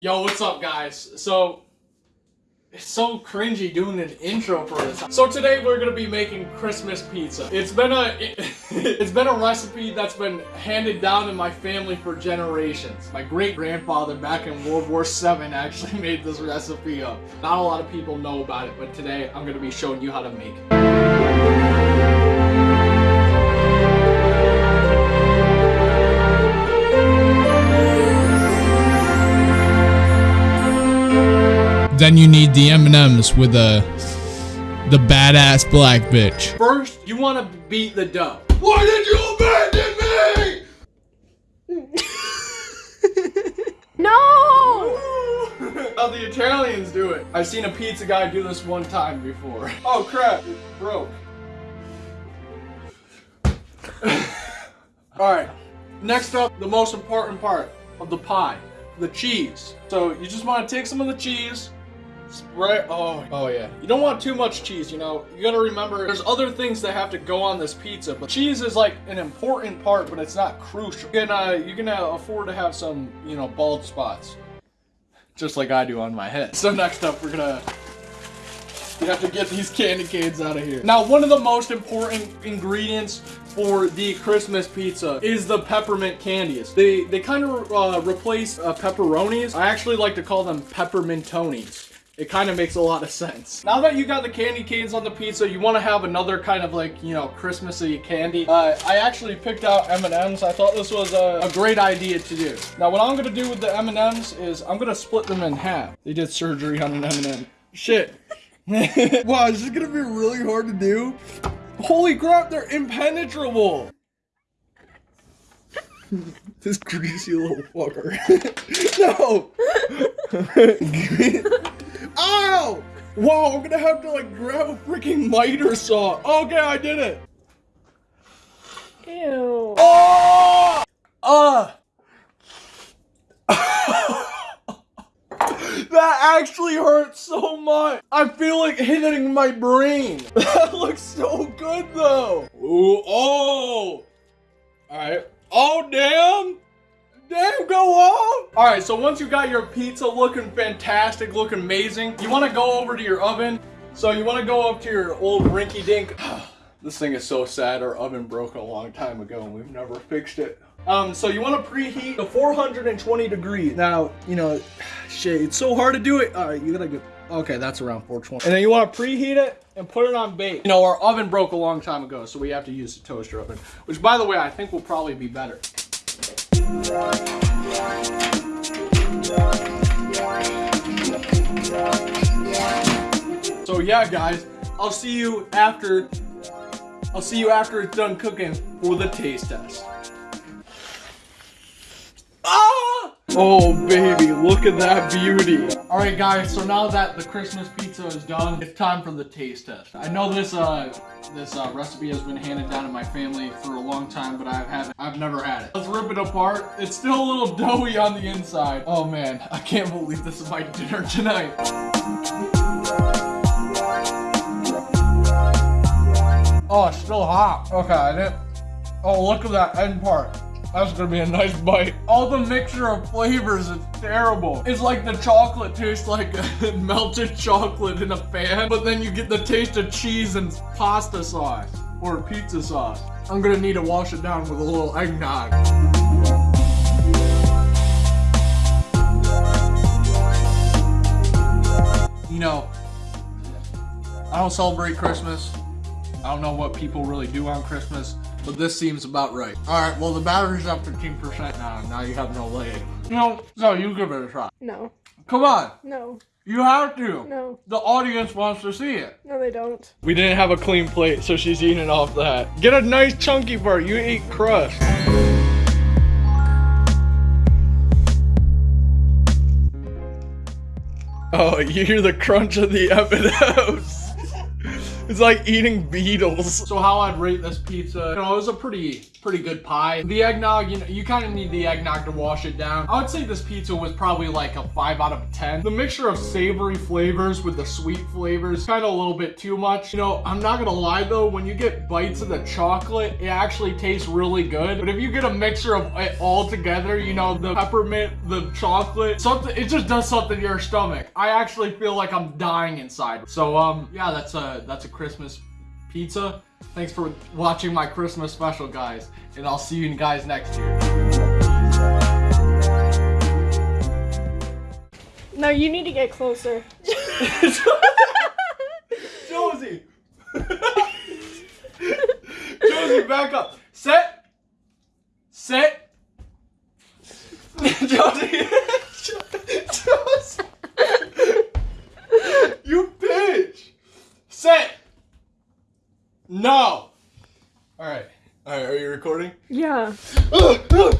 Yo, what's up, guys? So, it's so cringy doing an intro for this. So today we're gonna be making Christmas pizza. It's been a, it's been a recipe that's been handed down in my family for generations. My great grandfather back in World War VII actually made this recipe up. Not a lot of people know about it, but today I'm gonna be showing you how to make it. Then you need the M&Ms with the the badass black bitch. First, you wanna beat the dough. Why did you abandon me? No! How the Italians do it. I've seen a pizza guy do this one time before. Oh crap, it broke. Alright, next up, the most important part of the pie, the cheese. So you just want to take some of the cheese, spread, oh, oh yeah. You don't want too much cheese, you know. You gotta remember, there's other things that have to go on this pizza, but cheese is like an important part, but it's not crucial. You can, uh, you can uh, afford to have some, you know, bald spots just like I do on my head. So next up, we're gonna we have to get these candy canes out of here. Now, one of the most important ingredients for the Christmas pizza is the peppermint candies. They they kind of uh, replace uh, pepperonis. I actually like to call them peppermintonis. It kind of makes a lot of sense. Now that you got the candy canes on the pizza, you want to have another kind of like, you know, Christmassy candy. Uh, I actually picked out M&Ms. I thought this was a, a great idea to do. Now what I'm going to do with the M&Ms is I'm going to split them in half. They did surgery on an M&M. Shit. wow, this is going to be really hard to do? Holy crap, they're impenetrable. this greasy little fucker. no! Ow! Wow, I'm gonna have to like grab a freaking miter saw. Okay, I did it. Ew. Oh! Uh! that actually hurts so much. I feel like hitting my brain. That looks so good though. Ooh, oh! Alright. Oh, damn! Damn, go on! Alright, so once you got your pizza looking fantastic, looking amazing, you want to go over to your oven. So you want to go up to your old rinky dink. this thing is so sad. Our oven broke a long time ago and we've never fixed it. Um, so you want to preheat to 420 degrees. Now, you know, shit, it's so hard to do it. Alright, you gotta go. Okay, that's around 420. And then you want to preheat it and put it on bake. You know, our oven broke a long time ago, so we have to use the toaster oven. Which, by the way, I think will probably be better. So yeah, guys, I'll see you after. I'll see you after it's done cooking for the taste test. Oh baby, look at that beauty. All right, guys. So now that the Christmas pizza is done, it's time for the taste test. I know this uh this uh, recipe has been handed down in my family for a long time, but I haven't. I've never had it. Let's rip it apart. It's still a little doughy on the inside. Oh man, I can't believe this is my dinner tonight. Oh, it's still hot. Okay, I didn't. Oh, look at that end part. That's gonna be a nice bite. All the mixture of flavors is terrible. It's like the chocolate tastes like melted chocolate in a pan, but then you get the taste of cheese and pasta sauce or pizza sauce. I'm gonna need to wash it down with a little eggnog. You know, I don't celebrate Christmas. I don't know what people really do on Christmas, but this seems about right. All right, well, the battery's up 15% now. Now you have no leg. No, no, you give it a try. No. Come on. No. You have to. No. The audience wants to see it. No, they don't. We didn't have a clean plate, so she's eating off that. Get a nice chunky part. You eat crust. Oh, you hear the crunch of the M&Ms. It's like eating beetles. So how I'd rate this pizza, you know, it was a pretty pretty good pie. The eggnog, you know, you kind of need the eggnog to wash it down. I would say this pizza was probably like a 5 out of 10. The mixture of savory flavors with the sweet flavors, kind of a little bit too much. You know, I'm not gonna lie though, when you get bites of the chocolate, it actually tastes really good. But if you get a mixture of it all together, you know, the peppermint, the chocolate, something, it just does something to your stomach. I actually feel like I'm dying inside. So, um, yeah, that's a, that's a Christmas pizza. Thanks for watching my Christmas special, guys. And I'll see you guys next year. No, you need to get closer. Josie! Josie, back up. Set. Set. Josie. Josie. you bitch. Set. No. All right. All right. Are you recording? Yeah. Ugh, ugh.